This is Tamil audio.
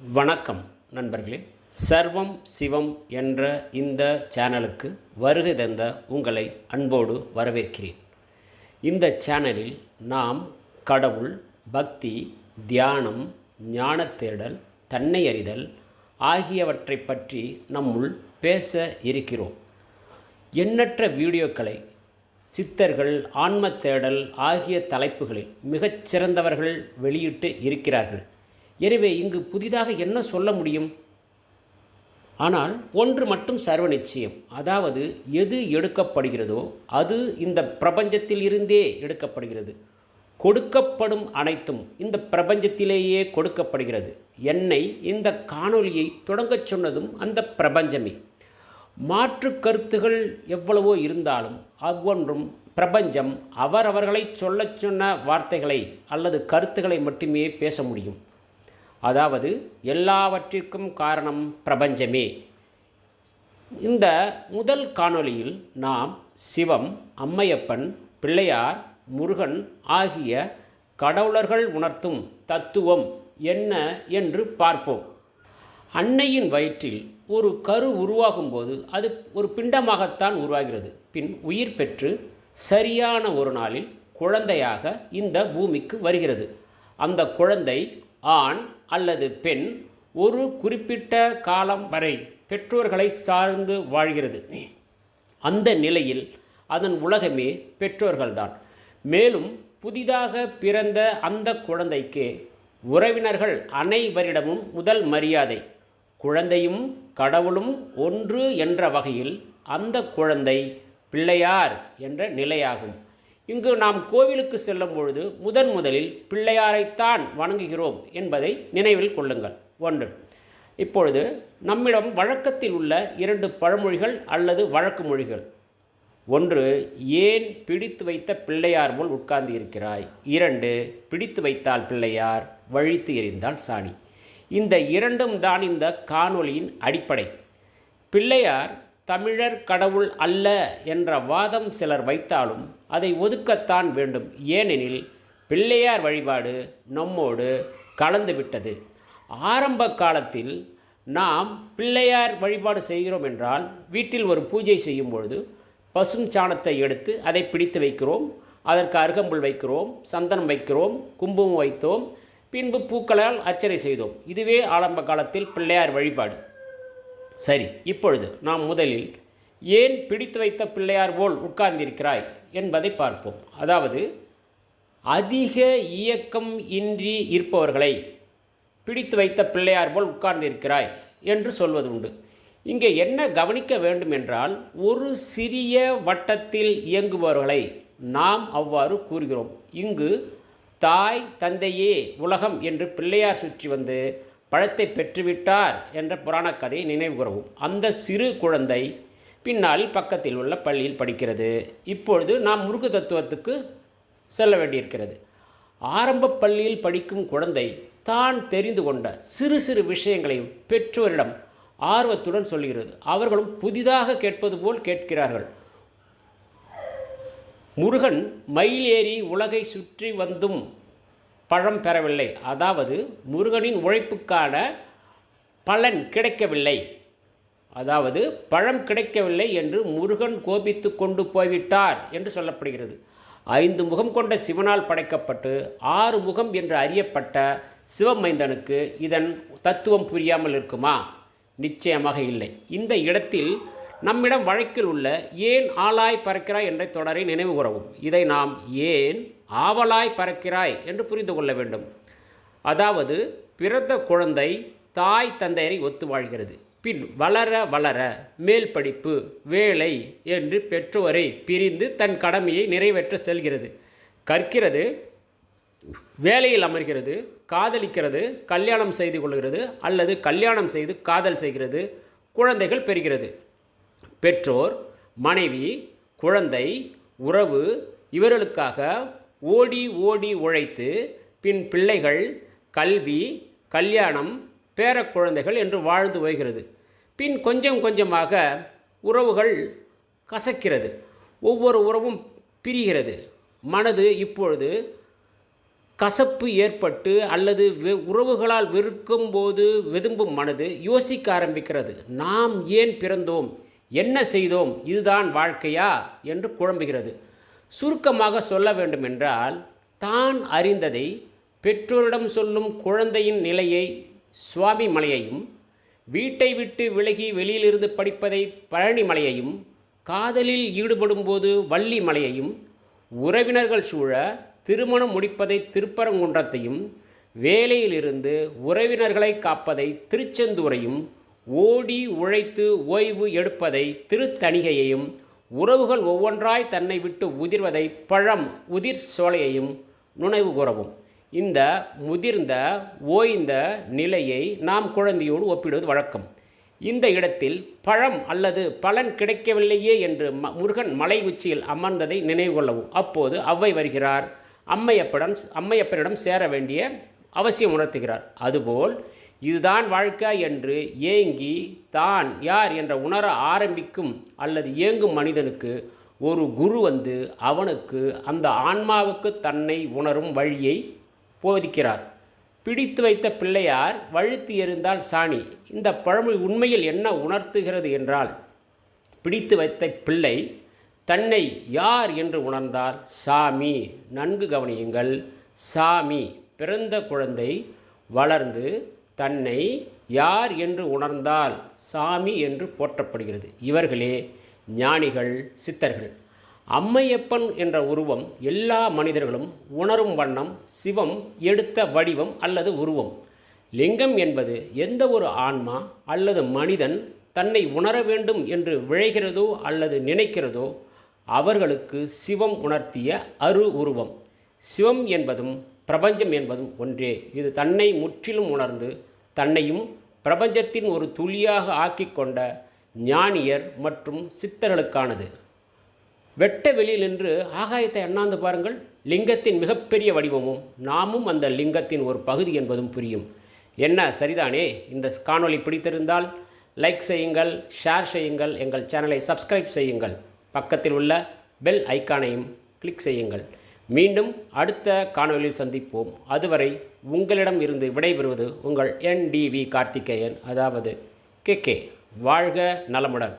வணக்கம் நண்பர்களே. சர்வம் சிவம் என்ற இந்த சேனலுக்கு வருகை தந்த உங்களை அன்போடு வரவேற்கிறேன். இந்த சேனலில் நாம் கடவுள் பக்தி தியானம் ஞான தேடல் தன்னை அறிதல் ஆகியவற்றை பற்றி நம்முள் பேச இருக்கிறோம். எண்ணற்ற வீடியோக்களை சித்தர்கள் ஆன்ம தேடல் ஆகிய தலைப்புகளில் மிகச் சிறந்தவர்கள் வெளியிட்டு இருக்கிறார்கள். எனவே இங்கு புதிதாக என்ன சொல்ல முடியும்? ஆனால் ஒன்று மட்டும் சர்வ நிச்சயம் அதாவது எது எடுக்கப்படுகிறதோ அது இந்த பிரபஞ்சத்தில் இருந்தே எடுக்கப்படுகிறது. கொடுக்கப்படும் அனைத்தும் இந்த பிரபஞ்சத்திலேயே கொடுக்கப்படுகிறது. என்னை இந்த காணொலியை தொடங்கச் சொன்னதும் அந்த பிரபஞ்சமே. மாற்று கருத்துகள் எவ்வளவோ இருந்தாலும் அவ்வொன்றும் பிரபஞ்சம் அவரவர்களை சொல்லச் சொன்ன வார்த்தைகளை அல்லது கருத்துக்களை மட்டுமே பேச முடியும். அதாவது எல்லாவற்றிற்கும் காரணம் பிரபஞ்சமே. இந்த முதல் காணொளியில் நாம் சிவம் அம்மையப்பன் பிள்ளையார் முருகன் ஆகிய கடவுளர்கள் உணர்த்தும் தத்துவம் என்ன என்று பார்ப்போம். அன்னையின் வயிற்றில் ஒரு கரு உருவாகும்போது அது ஒரு பிண்டமாகத்தான் உருவாகிறது. பின் உயிர் பெற்று சரியான ஒரு நாளில் குழந்தையாக இந்த பூமிக்கு வருகிறது. அந்த குழந்தை ஆண் அல்லது பெண் ஒரு குறிப்பிட்ட காலம் வரை பெற்றோர்களை சார்ந்து வாழ்கிறது. அந்த நிலையில் அதன் உலகமே பெற்றோர்கள்தான். மேலும் புதிதாக பிறந்த அந்த குழந்தைக்கு உறவினர்கள் அனைவரிடமும் முதல் மரியாதை குழந்தையும் கடவுளும் ஒன்று என்ற வகையில் அந்த குழந்தை பிள்ளையார் என்ற நிலையாகும். இங்கு நாம் கோவிலுக்கு செல்லும் பொழுது முதன் முதலில் பிள்ளையாரைத்தான் வணங்குகிறோம் என்பதை நினைவில் கொள்ளுங்கள். ஒன்று. இப்பொழுது நம்மிடம் வழக்கத்தில் உள்ள இரண்டு பழமொழிகள் அல்லது வழக்கு மொழிகள். ஒன்று ஏன் பிடித்து வைத்த பிள்ளையார் போல் உட்கார்ந்து இருக்கிறாய்? இரண்டு பிடித்து வைத்தால் பிள்ளையார் வழித்து எறிந்தால் சாணி. இந்த இரண்டும் தான் இந்த காணொளியின் அடிப்படை. பிள்ளையார் தமிழர் கடவுள் அல்ல என்ற வாதம் சிலர் வைத்தாலும் அதை ஒதுக்கத்தான் வேண்டும். ஏனெனில் பிள்ளையார் வழிபாடு நம்மோடு கலந்துவிட்டது. ஆரம்ப காலத்தில் நாம் பிள்ளையார் வழிபாடு செய்கிறோம் என்றால் வீட்டில் ஒரு பூஜை செய்யும் பொழுது பசும் சாணத்தை எடுத்து அதை பிடித்து வைக்கிறோம். அதற்கு அருகம்புல் வைக்கிறோம் சந்தனம் வைக்கிறோம் குங்குமம் வைத்தோம். பின்பு பூக்களால் அர்ச்சனை செய்தோம். இதுவே ஆரம்ப காலத்தில் பிள்ளையார் வழிபாடு. சரி இப்பொழுது நாம் முதலில் ஏன் பிடித்து வைத்த பிள்ளையார் போல் உட்கார்ந்திருக்கிறாய் என்பதை பார்ப்போம். அதாவது அதிக இயக்கம் இன்றி இருப்பவர்களை பிடித்து வைத்த பிள்ளையார் போல் உட்கார்ந்திருக்கிறாய் என்று சொல்வது உண்டு இங்கே என்ன கவனிக்க வேண்டும் என்றால் ஒரு சிறிய வட்டத்தில் இயங்குபவர்களை நாம் அவ்வாறு கூறுகிறோம். இங்கு தாய் தந்தையே உலகம் என்று பிள்ளையார் சுற்றி வந்து பழத்தை பெற்றுவிட்டார் என்ற புராணக் கதையை நினைவுகூறவும் அந்த சிறு குழந்தை பின்னால் பக்கத்தில் உள்ள பள்ளியில் படிக்கிறது. இப்பொழுது நாம் முருகு தத்துவத்துக்கு செல்ல வேண்டியிருக்கிறது. ஆரம்ப பள்ளியில் படிக்கும் குழந்தை தான் தெரிந்து கொண்ட சிறு சிறு விஷயங்களை பெற்றோரிடம் ஆர்வத்துடன் சொல்கிறது அவர்களும் புதிதாக கேட்பது போல் கேட்கிறார்கள். முருகன் மயில் ஏறி உலகை சுற்றி வந்தும் பழம் பெறவில்லை. அதாவது முருகனின் உழைப்புக்கான பலன் கிடைக்கவில்லை. அதாவது பழம் கிடைக்கவில்லை என்று முருகன் கோபித்து கொண்டு போய்விட்டார் என்று சொல்லப்படுகிறது. ஐந்து முகம் கொண்ட சிவனால் படைக்கப்பட்டு ஆறு முகம் என்று அறியப்பட்ட சிவமைந்தனுக்கு இதன் தத்துவம் புரியாமல் இருக்குமா? நிச்சயமாக இல்லை. இந்த இடத்தில் நம்மிடம் வழக்கில் உள்ள ஏன் ஆளாய் பறக்கிறாய் என்ற தொடரை நினைவு கூறவும். இதை நாம் ஏன் ஆவலாய் பறக்கிறாய் என்று புரிந்து கொள்ள வேண்டும். அதாவது பிறந்த குழந்தை தாய் தந்தையரை ஒத்து வாழ்கிறது. பின் வளர வளர மேல் படிப்பு வேலை என்று பெற்றோரை பிரிந்து தன் கடமையை நிறைவேற்ற செல்கிறது. கற்கிறது வேலையில் அமர்கிறது காதலிக்கிறது கல்யாணம் செய்து கொள்கிறது அல்லது கல்யாணம் செய்து காதல் செய்கிறது குழந்தைகள் பெறுகிறது. பெற்றோர் மனைவி குழந்தை உறவு இவர்களுக்காக ஓடி ஓடி உழைத்து பின் பிள்ளைகள் கல்வி கல்யாணம் பேரக்குழந்தைகள் என்று வாழ்ந்து வருகிறது. பின் கொஞ்சம் கொஞ்சமாக உறவுகள் கசக்கிறது. ஒவ்வொரு உறவும் பிரிகிறது. மனது இப்பொழுது கசப்பு ஏற்பட்டு அல்லது வெ உறவுகளால் வெறுக்கும் போது வெதும்பும் மனது யோசிக்க ஆரம்பிக்கிறது. நாம் ஏன் பிறந்தோம்? என்ன செய்தோம்? இதுதான் வாழ்க்கையா? என்று குழம்புகிறது. சுருக்கமாக சொல்ல வேண்டுமென்றால் தான் அறிந்ததை பெற்றோரிடம் சொல்லும் குழந்தையின் நிலையை சுவாமி மலையையும் வீட்டை விட்டு விலகி வெளியிலிருந்து படிப்பதை பழனி மலையையும் காதலில் ஈடுபடும்போது வள்ளி மலையையும் உறவினர்கள் சூழ திருமணம் முடிப்பதை திருப்பரங்குன்றத்தையும் வேலையிலிருந்து உறவினர்களை காப்பதை திருச்செந்தூரையும் ஓடி உழைத்து ஓய்வு எடுப்பதை திருத்தணிகையையும் உறவுகள் ஒவ்வொன்றாய் தன்னை விட்டு உதிர்வதை பழம் உதிர் சோலையையும் நுணைவு கூறவும். இந்த முதிர்ந்த ஓய்ந்த நிலையை நாம் குழந்தையோடு ஒப்பிடுவது வழக்கம். இந்த இடத்தில் பழம் அல்லது பலன் கிடைக்கவில்லையே என்று ம முருகன் மலை உச்சியில் அமர்ந்ததை நினைவு கொள்ளவும். அப்போது அவ்வை வருகிறார். அம்மையப்படம் அம்மையப்பனிடம் சேர வேண்டிய அவசியம் உணர்த்துகிறார். அதுபோல் இதுதான் வாழ்க்கை என்று ஏங்கி தான் யார் என்ற உணர ஆரம்பிக்கும் அல்லது ஏங்கும் மனிதனுக்கு ஒரு குரு வந்து அவனுக்கு அந்த ஆன்மாவுக்கு தன்னை உணரும் வழியை போதிக்கிறார். பிடித்து வைத்த பிள்ளையார் வழுத்து எறிந்தால் சாணி. இந்த பழமொழி உண்மையில் என்ன உணர்த்துகிறது என்றால் பிடித்து வைத்த பிள்ளை தன்னை யார் என்று உணர்ந்தால் சாமி. நன்கு கவனியுங்கள். சாமி. பிறந்த குழந்தை வளர்ந்து தன்னை யார் என்று உணர்ந்தால் சாமி என்று போற்றப்படுகிறது. இவர்களே ஞானிகள் சித்தர்கள். அம்மையப்பன் என்ற உருவம் எல்லா மனிதர்களும் உணரும் வண்ணம் சிவம் எடுத்த வடிவம் அல்லது உருவம். லிங்கம் என்பது எந்த ஒரு ஆன்மா அல்லது மனிதன் தன்னை உணர வேண்டும் என்று விழைகிறதோ அல்லது நினைக்கிறதோ அவர்களுக்கு சிவம் உணர்த்திய அரு உருவம். சிவம் என்பதும் பிரபஞ்சம் என்பதும் ஒன்றே. இது தன்னை முற்றிலும் உணர்ந்து தன்னையும் பிரபஞ்சத்தின் ஒரு துளியாக ஆக்கிக்கொண்ட ஞானியர் மற்றும் சித்தர்களுக்கானது. வெட்ட வெளியில் நின்று ஆகாயத்தை அண்ணாந்து பாருங்கள். லிங்கத்தின் மிகப்பெரிய வடிவமும் நாமும் அந்த லிங்கத்தின் ஒரு பகுதி என்பதும் புரியும். என்ன? சரிதானே? இந்த காணொளி பிடித்திருந்தால் லைக் செய்யுங்கள் ஷேர் செய்யுங்கள் எங்கள் சேனலை சப்ஸ்கிரைப் செய்யுங்கள். பக்கத்தில் உள்ள பெல் ஐக்கானையும் கிளிக் செய்யுங்கள். மீண்டும் அடுத்த காணொலியில் சந்திப்போம். அதுவரை உங்களிடம் இருந்து விடைபெறுவது உங்கள் என்டிவி கார்த்திகேயன் அதாவது கே கே வாழ்க நலமுடன்.